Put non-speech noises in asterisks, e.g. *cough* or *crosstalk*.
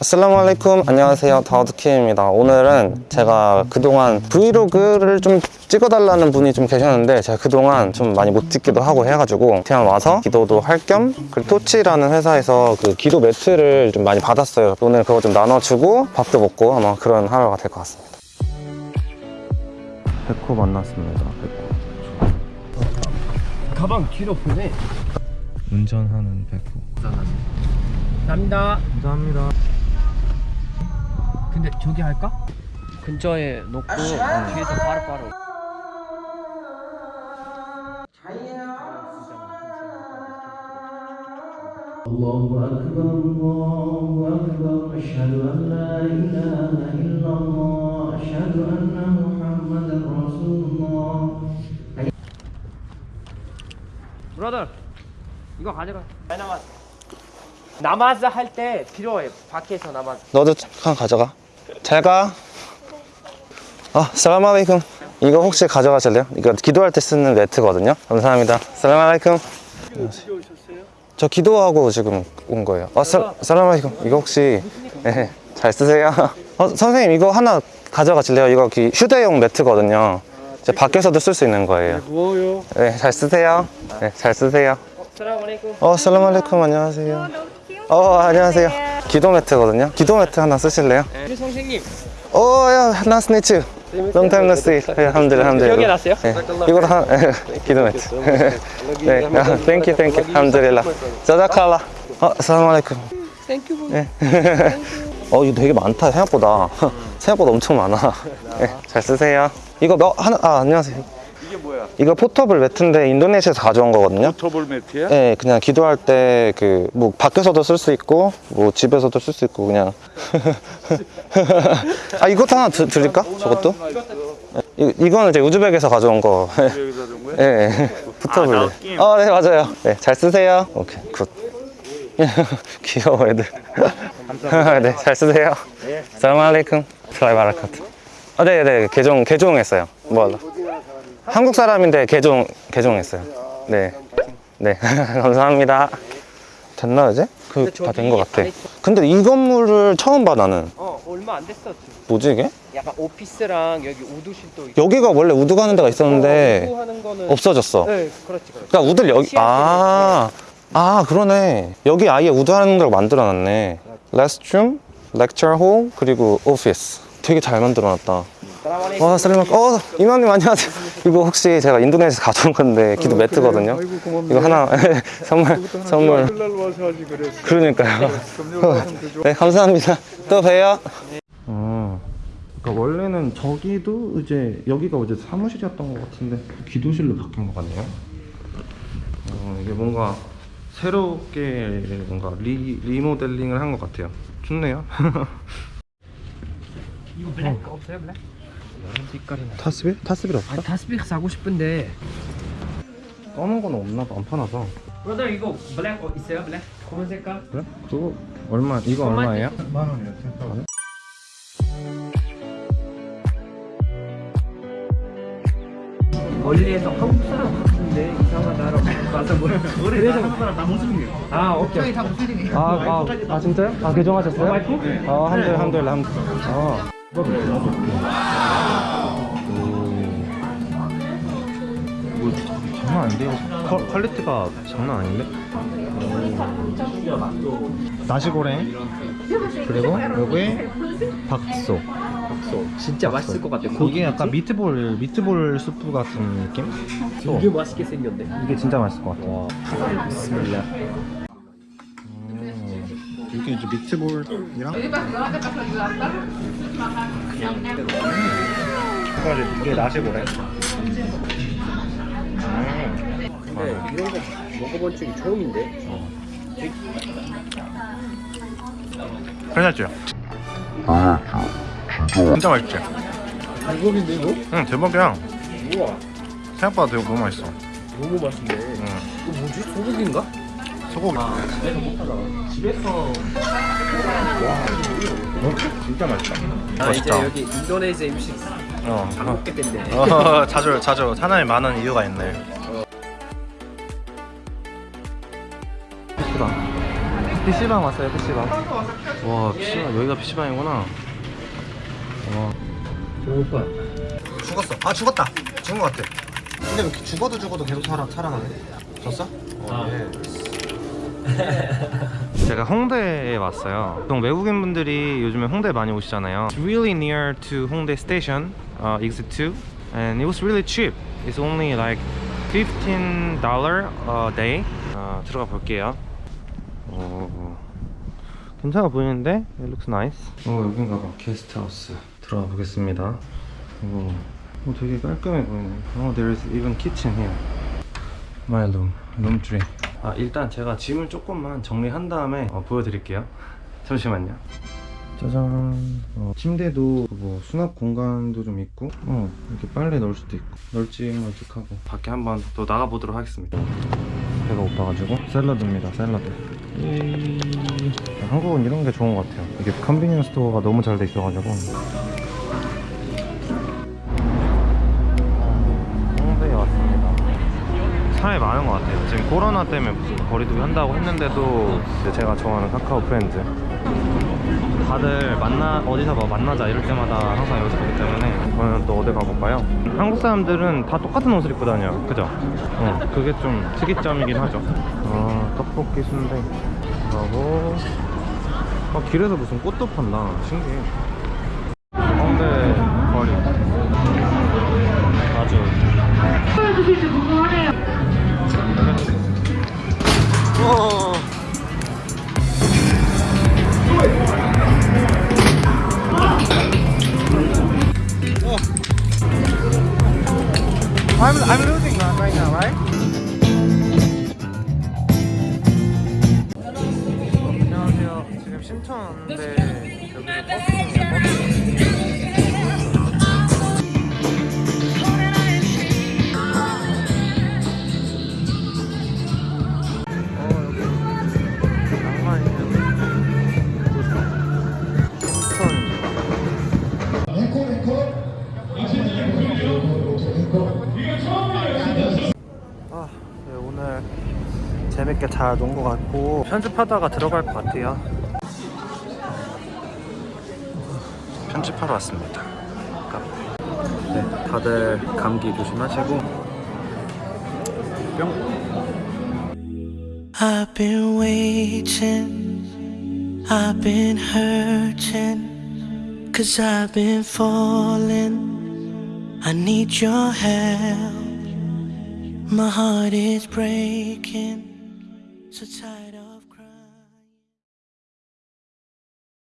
아슬라무 알레이쿰. 안녕하세요. 다우드키입니다. 오늘은 제가 그동안 브이로그를 좀 찍어달라는 분이 좀 계셨는데 제가 그동안 좀 많이 못 찍기도 하고 해가지고 그냥 와서 기도도 할 겸 그리고 토치라는 회사에서 그 기도 매트를 좀 많이 받았어요. 오늘 그거 좀 나눠주고 밥도 먹고 아마 그런 하루가 될 것 같습니다. 백호 만났습니다. 백호. 가방 뒤로 보내. 운전하는 백호. 감사합니다. 감사합니다 근데 저기 할까? 근처에 놓고 뒤에서 바로바로. الله أكبر الله أكبر أشهد أن لا إله إلا الله أشهد أن محمدا رسول الله 브라더 이거 가져가. 나마즈. 나마즈 할 때 필요해. 밖에서 나마즈. 너도 한 가져가 잘가. 아 살람 알레이쿰 이거 혹시 가져가실래요? 이거 기도할 때 쓰는 매트거든요. 감사합니다. 살람 알레이쿰 저 기도하고 지금 온 거예요. 아 살, 살람 알레이쿰 이거 혹시 네, 잘 쓰세요? 어, 선생님 이거 하나 가져가실래요? 이거 기- 휴대용 매트거든요. 이제 밖에서도 쓸 수 있는 거예요. 고마워요. 네, 잘 쓰세요. 네, 잘 쓰세요. 어, سلام عليكم 안녕하세요. 어, 안녕하세요 기도 매트거든요 기도 매트 하나 쓰실래요? 우리 선생님 오, 야, 나스 네츠. See. 네, الحمد, الحمد. 기억이 났어요? 네, 이거 다 기도 매트. *laughs* 네, 아, thank you, thank you. الحمد لله. جزاك الله. 어, سلام عليكم. Thank you. 네. *laughs* 어, 이거 되게 많다, 생각보다. *laughs* 생각보다 엄청 많아. 네, 잘 쓰세요. 이거 몇, 하나, 아, 안녕하세요. 이게 뭐야? 이거 portable 매트인데 인도네시아에서 가져온 거거든요. portable 매트야? 네, 그냥 기도할 때 그 뭐 밖에서도 쓸 수 있고 뭐 집에서도 쓸 수 있고 그냥 *laughs* 아 이것도 하나 드, 드릴까? 저것도? 이, 이거는 이제 우즈벡에서 가져온 거. 준 거야? 예, 네, 붙어볼래. 아, 느낌. 어, 네, 맞아요. 네, 잘 쓰세요. 오케이, good. *laughs* 귀여워, 애들. *laughs* 네, 잘 쓰세요. سلام عليكم. ورحمة الله وبركاته. 아, 네, 네, 개종, 개종했어요. 뭐, 한국 사람인데 개종, 개종했어요. 네. 네, *laughs* 감사합니다. 됐나, 이제? 그, 근데 다된 저기 것 같아. 근데 이 건물을 처음 봐, 나는. 어 얼마 안 됐어. 지금. 뭐지, 이게? 약간 office랑 여기 وضوء실도 있고. 여기가 원래 وضوء 가는 데가 있었는데, وضوء 하는 거는. 없어졌어. 네, 그렇지 그렇지. 그러니까 وضوء를 여기 시야들이 아, 아 그러네 여기 아예 وضوء 하는 데로 만들어놨네 restroom, lecture hall 그리고 office 되게 잘 만들어놨다. 와 살리마 어 이맘님 안녕하세요. 이거 혹시 제가 인도네시아에서 가져온 건데 기도 매트거든요. 아이고 고맙네. 이거 하나 *laughs* 선물 선물. 그랬어. 그러니까요. 와서 줘. 네 감사합니다. 또 봬요. 어, 그러니까 원래는 저기도 이제 여기가 이제 사무실이었던 것 같은데 기도실로 바뀐 것 같네요. 어, 이게 뭔가 새롭게 뭔가 리, 리모델링을 한 것 같아요. 좋네요. *laughs* 이거 black 없어요 black? 여러 색깔이 나. تسبيح? تسبيح 없어? 아 تسبيح 사고 싶은데. 검은 건 없나 봐, 안 파나서 brother 이거 black 어, 있어요 black? 검은 색깔? 그래? 그거 얼마, 이거 얼마예요? 만 원이야. 텐트. 멀리에서 한국 사람 같은데 이상하다라고 가서 뭐 그래서 한국 사람 다 무슬림이에요. 아 오케이. 다 무슬림이에요. 아, 아, 아 진짜요? 아 개종하셨어요? 아 الحمد الحمد الحمد. 아. 장난 아닌데요? qual, quality가 장난 아닌데? 나시고랭 그리고 여기에 bakso 진짜 맛있을 것 같아. 이게 약간 미트볼 미트볼 수프 같은 느낌? 되게 맛있게 생겼네. 이게 진짜 맛있을 것 같아. 비스밀라. 음, 이게 이제 미트볼이랑 이게 나시고 래. 근데 이런 거 먹어본 적이 처음인데. 괜찮지? 진짜 맛있지? 대박인데 이거? 응 대박이야. 우와. 생각보다 되게 너무 맛있어. 너무 맛있네. 응. 이거 뭐지? 소고기인가? 소고기. 집에서 진짜 맛있다. 아 이제 여기 인도네시아 음식 어. 안 먹게 된대. 어, *laughs* 자주 자주 사나이 많은 이유가 있네. PC방 왔어요 PC방 와 PC방 여기가 PC방이구나 와 오빠 죽었어. 아 죽었다. 죽은 것 같아. 근데 왜 이렇게 죽어도 죽어도 계속 살아, 살아나네? 졌어? 어, 예. *laughs* 제가 홍대에 왔어요. 보통 외국인 분들이 요즘에 홍대 많이 오시잖아요. It's really near to Hongdae Station, uh, exit 2, and it was really cheap. It's only like 15 dollar a day. 어, 들어가 볼게요. 오, 괜찮아 보이는데? It looks nice. 어 여긴가 봐. 게스트하우스. 들어가 보겠습니다. 오, 오 되게 깔끔해 보이네. 어, there is even kitchen here. My room, room 3. 아, 일단 제가 짐을 조금만 정리한 다음에 어, 보여드릴게요. *laughs* 잠시만요. 짜잔. 어, 침대도 뭐 수납 공간도 좀 있고, 어, 이렇게 빨래 넣을 수도 있고, 널찍널찍하고. 밖에 한번 또 나가보도록 하겠습니다. 배가 고파가지고 샐러드입니다, 샐러드. 이... 한국은 이런 게 좋은 것 같아요. 이게 convenience store가 너무 잘 돼 있어가지고. 홍대에 왔습니다. 사람이 많은 것 같아요. 지금 코로나 때문에 거리두기 한다고 했는데도 제가 좋아하는 카카오 프렌즈. 다들 만나 어디서 뭐 만나자 이럴 때마다 항상 여기서 보기 때문에 이번엔 또 어디 가볼까요? 한국 사람들은 다 똑같은 옷을 입고 다녀요. 그죠? 어, 그게 좀 특이점이긴 하죠. 어, 떡볶이 순대 하고 어, 길에서 무슨 꽃도 판다. 신기해. 홍대 거리. 아주 어. I'm I'm losing right now, right? 안녕하세요. 지금 신촌 왔는데 여기가 버스 재밌게 잘논것 같고 편집하다가 들어갈 것 같아요. 편집하러 왔습니다. 카페. 네, 다들 감기 조심하시고 뿅. I've been waiting, I've been hurting, cause I've been falling. I need your help. My heart is breaking, 色彩。